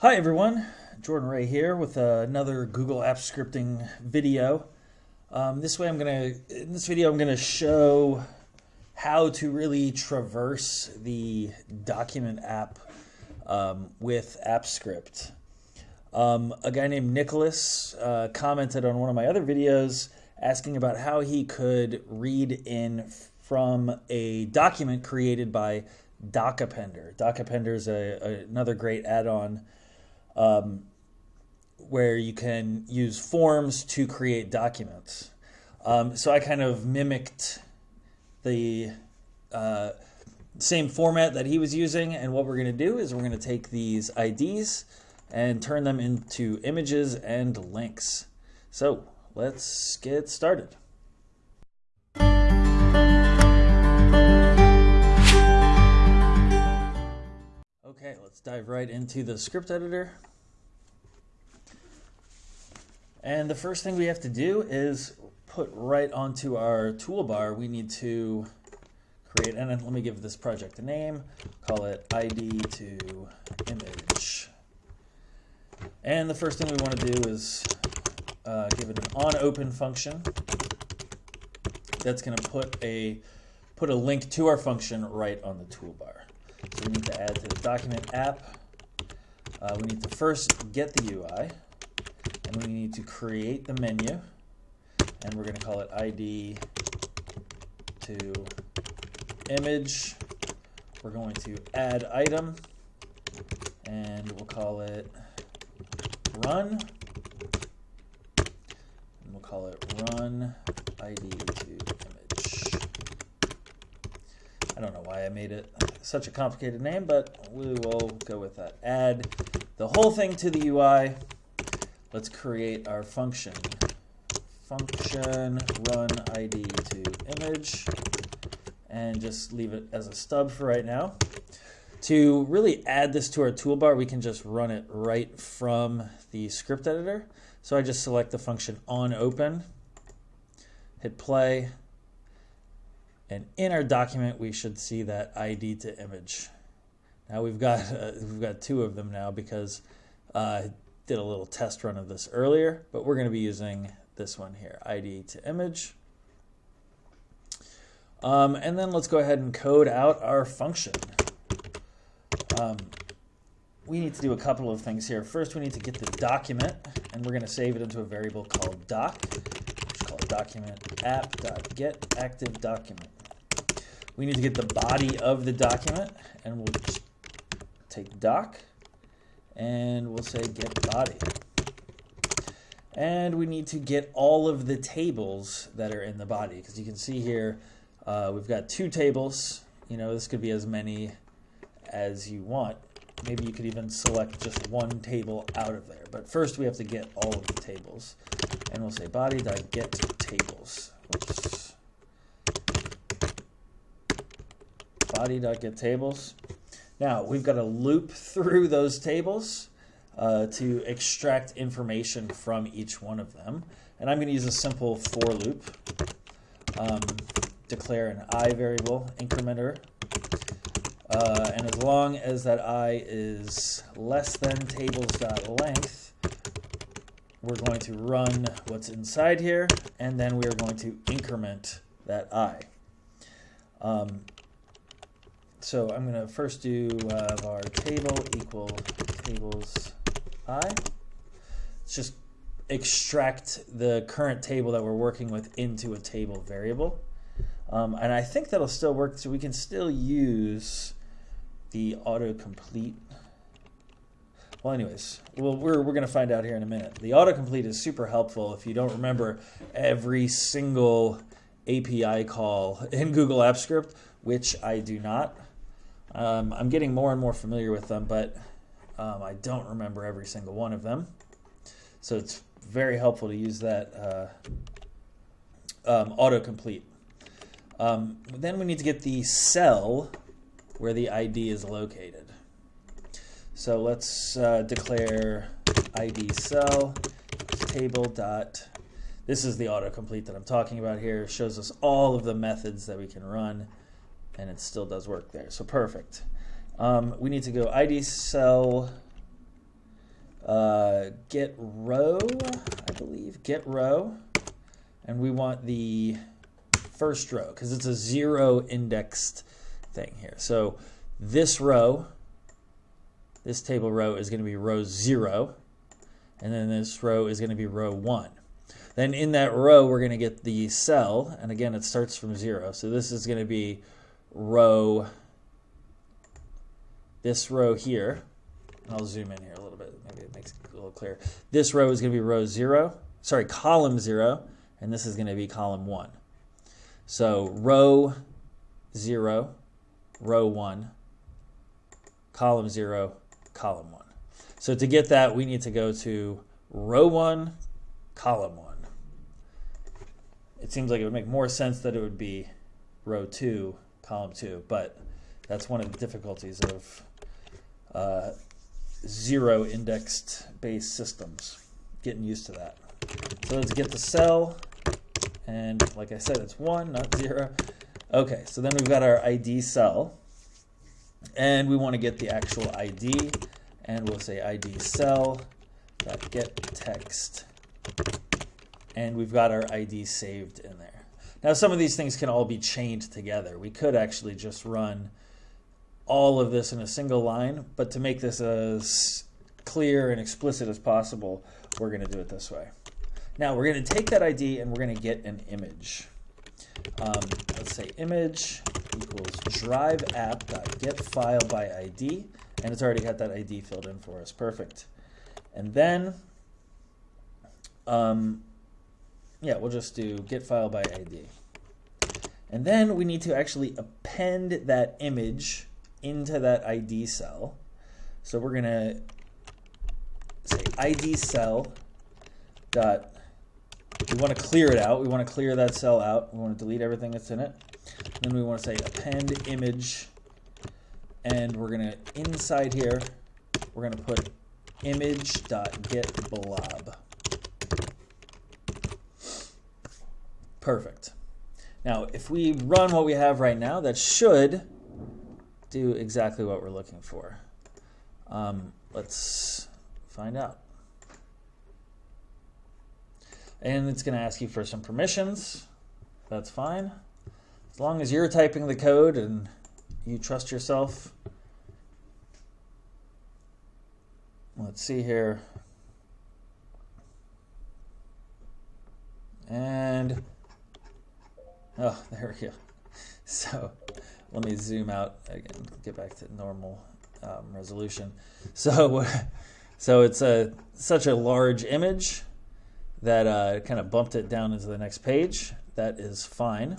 Hi everyone, Jordan Rhea here with another Google Apps scripting video. Um, this way I'm gonna, in this video I'm gonna show how to really traverse the document app um, with AppScript. Um, a guy named Nicholas uh, commented on one of my other videos asking about how he could read in from a document created by DocAppender. DocAppender is a, a, another great add-on um, where you can use forms to create documents. Um, so I kind of mimicked the uh, same format that he was using, and what we're going to do is we're going to take these IDs and turn them into images and links. So let's get started. Dive right into the script editor. And the first thing we have to do is put right onto our toolbar, we need to create, and let me give this project a name, call it ID to image. And the first thing we want to do is uh, give it an on open function. That's going to put a put a link to our function right on the toolbar. So we need to add to the document app. Uh, we need to first get the UI, and we need to create the menu, and we're going to call it ID to image. We're going to add item, and we'll call it run. And we'll call it run ID to image. I don't know I made it such a complicated name, but we will go with that. Add the whole thing to the UI. Let's create our function. Function run ID to image and just leave it as a stub for right now. To really add this to our toolbar, we can just run it right from the script editor. So I just select the function on open, hit play, and in our document, we should see that ID to image. Now we've got uh, we've got two of them now because uh, I did a little test run of this earlier, but we're going to be using this one here, ID to image. Um, and then let's go ahead and code out our function. Um, we need to do a couple of things here. First, we need to get the document, and we're going to save it into a variable called doc, which is called document app.get active document. We need to get the body of the document, and we'll just take doc, and we'll say get body. And we need to get all of the tables that are in the body, because you can see here uh, we've got two tables. You know, this could be as many as you want. Maybe you could even select just one table out of there. But first we have to get all of the tables. And we'll say body.get tables. Body.get tables. Now we've got to loop through those tables uh, to extract information from each one of them. And I'm going to use a simple for loop. Um, declare an i variable incrementer uh, and as long as that i is less than tables.length, we're going to run what's inside here, and then we are going to increment that i. Um, so I'm going to first do uh, var table equal tables i. Let's just extract the current table that we're working with into a table variable. Um, and I think that'll still work, so we can still use the autocomplete. Well, anyways, well, we're, we're going to find out here in a minute. The autocomplete is super helpful if you don't remember every single API call in Google Apps Script, which I do not. Um, I'm getting more and more familiar with them, but um, I don't remember every single one of them. So it's very helpful to use that uh, um, autocomplete. Um, then we need to get the cell where the ID is located. So let's uh, declare ID cell table dot. This is the autocomplete that I'm talking about here. It shows us all of the methods that we can run, and it still does work there. So perfect. Um, we need to go ID cell uh, get row, I believe, get row, and we want the first row because it's a zero indexed thing here. So this row, this table row is going to be row zero, and then this row is going to be row one. Then in that row, we're going to get the cell, and again, it starts from zero. So this is going to be row, this row here, I'll zoom in here a little bit, maybe it makes it a little clearer. This row is going to be row zero, sorry, column zero, and this is going to be column one. So row zero, row one, column zero, column one. So to get that, we need to go to row one, column one it seems like it would make more sense that it would be row two, column two, but that's one of the difficulties of uh, zero indexed based systems. Getting used to that. So let's get the cell, and like I said, it's one, not zero. Okay, so then we've got our ID cell, and we want to get the actual ID, and we'll say ID cell dot get text and we've got our ID saved in there. Now, some of these things can all be chained together. We could actually just run all of this in a single line, but to make this as clear and explicit as possible, we're going to do it this way. Now, we're going to take that ID and we're going to get an image. Um, let's say image equals drive app.get file by ID, and it's already got that ID filled in for us. Perfect. And then um, yeah, we'll just do get file by ID. And then we need to actually append that image into that ID cell. So we're going to say ID cell dot, we want to clear it out. We want to clear that cell out. We want to delete everything that's in it. Then we want to say append image. And we're going to, inside here, we're going to put image dot get blob. Perfect. Now, if we run what we have right now, that should do exactly what we're looking for. Um, let's find out. And it's going to ask you for some permissions. That's fine. As long as you're typing the code and you trust yourself. Let's see here. And Oh, there we go. So let me zoom out again, get back to normal um, resolution. So, so it's a such a large image that uh, kind of bumped it down into the next page. That is fine.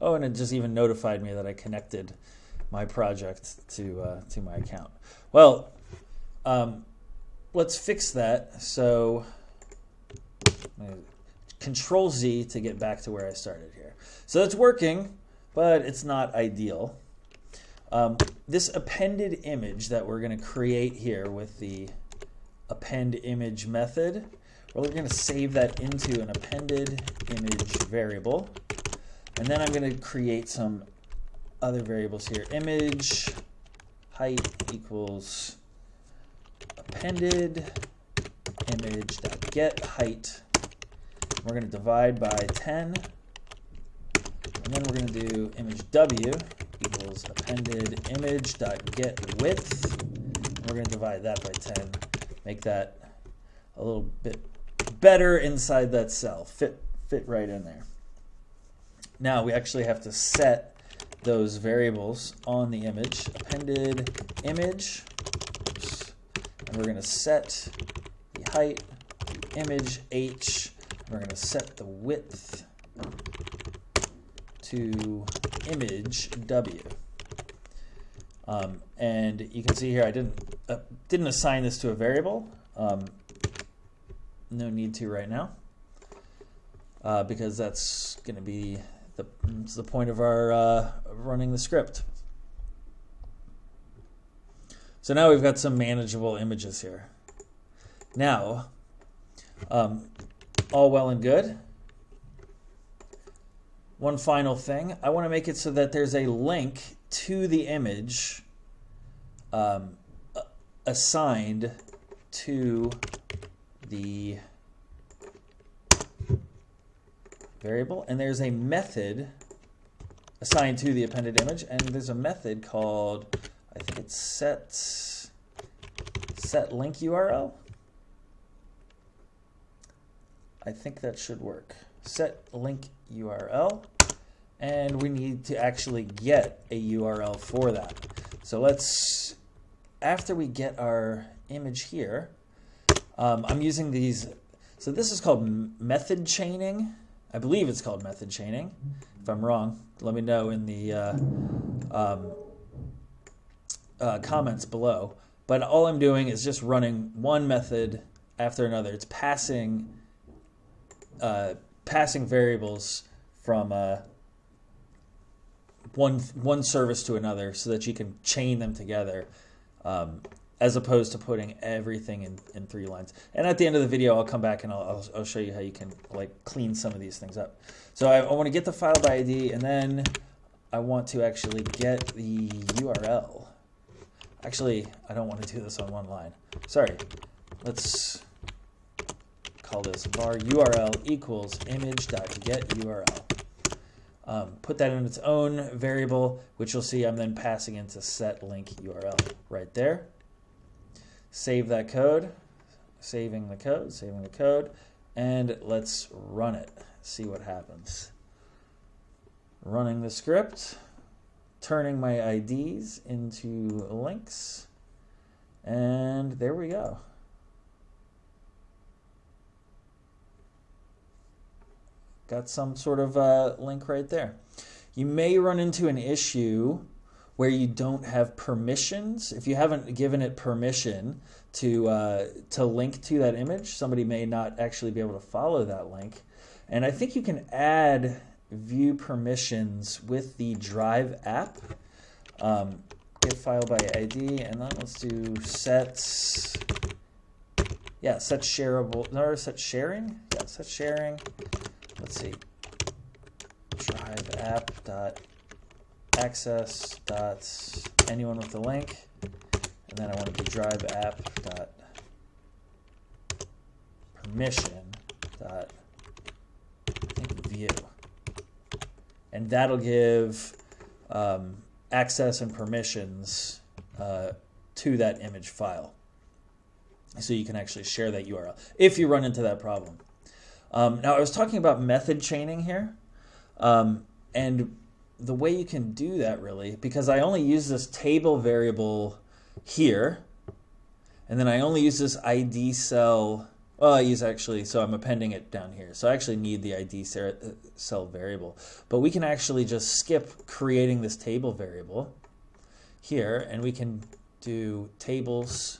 Oh, and it just even notified me that I connected my project to uh, to my account. Well, um, let's fix that. So, Control Z to get back to where I started here. So it's working, but it's not ideal. Um, this appended image that we're going to create here with the append image method, we're going to save that into an appended image variable. And then I'm going to create some other variables here. Image height equals appended image get height. We're going to divide by 10 and then we're going to do image w equals appended image dot get width. And we're going to divide that by 10, make that a little bit better inside that cell, fit, fit right in there. Now we actually have to set those variables on the image, appended image, and we're going to set the height, the image h, we're going to set the width to image w. Um, and you can see here I didn't uh, didn't assign this to a variable. Um, no need to right now uh, because that's going to be the, the point of our uh, running the script. So now we've got some manageable images here. Now, um, all well and good one final thing. I want to make it so that there's a link to the image um, assigned to the variable, and there's a method assigned to the appended image, and there's a method called, I think it's set, set link URL. I think that should work. Set link URL, and we need to actually get a URL for that. So let's, after we get our image here, um, I'm using these, so this is called method chaining. I believe it's called method chaining. If I'm wrong, let me know in the uh, um, uh, comments below. But all I'm doing is just running one method after another. It's passing uh, passing variables from uh, one one service to another so that you can chain them together. Um, as opposed to putting everything in, in three lines. And at the end of the video, I'll come back and I'll, I'll, I'll show you how you can like clean some of these things up. So I, I want to get the file by ID and then I want to actually get the URL. Actually, I don't want to do this on one line. Sorry. Let's call this var URL equals image.get URL. Um, put that in its own variable, which you'll see I'm then passing into set link URL right there save that code, saving the code, saving the code, and let's run it, see what happens. Running the script, turning my IDs into links, and there we go. Got some sort of uh, link right there. You may run into an issue where you don't have permissions, if you haven't given it permission to uh, to link to that image, somebody may not actually be able to follow that link. And I think you can add view permissions with the Drive app. Um, get file by ID, and then let's do set. Yeah, set shareable. No, set sharing. Yeah, set sharing. Let's see. Drive app dot access dot anyone with the link, and then I want to do drive app dot permission dot view, and that'll give um, access and permissions uh, to that image file. So you can actually share that URL if you run into that problem. Um, now I was talking about method chaining here, um, and the way you can do that really, because I only use this table variable here, and then I only use this ID cell, well, I use actually, so I'm appending it down here. So I actually need the ID cell variable. But we can actually just skip creating this table variable here, and we can do tables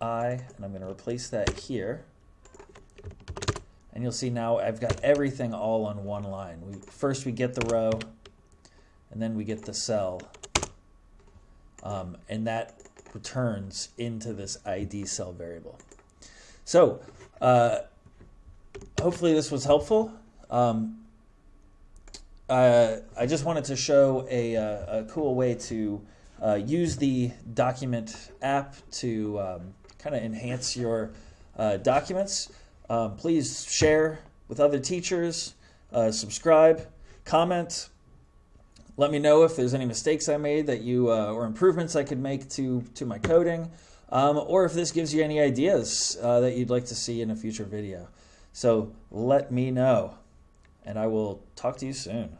i, and I'm going to replace that here. And you'll see now I've got everything all on one line. We, first we get the row, and then we get the cell. Um, and that returns into this ID cell variable. So uh, hopefully this was helpful. Um, uh, I just wanted to show a, a, a cool way to uh, use the document app to um, kind of enhance your uh, documents. Um, please share with other teachers, uh, subscribe, comment. Let me know if there's any mistakes I made that you uh, or improvements I could make to to my coding, um, or if this gives you any ideas uh, that you'd like to see in a future video. So let me know, and I will talk to you soon.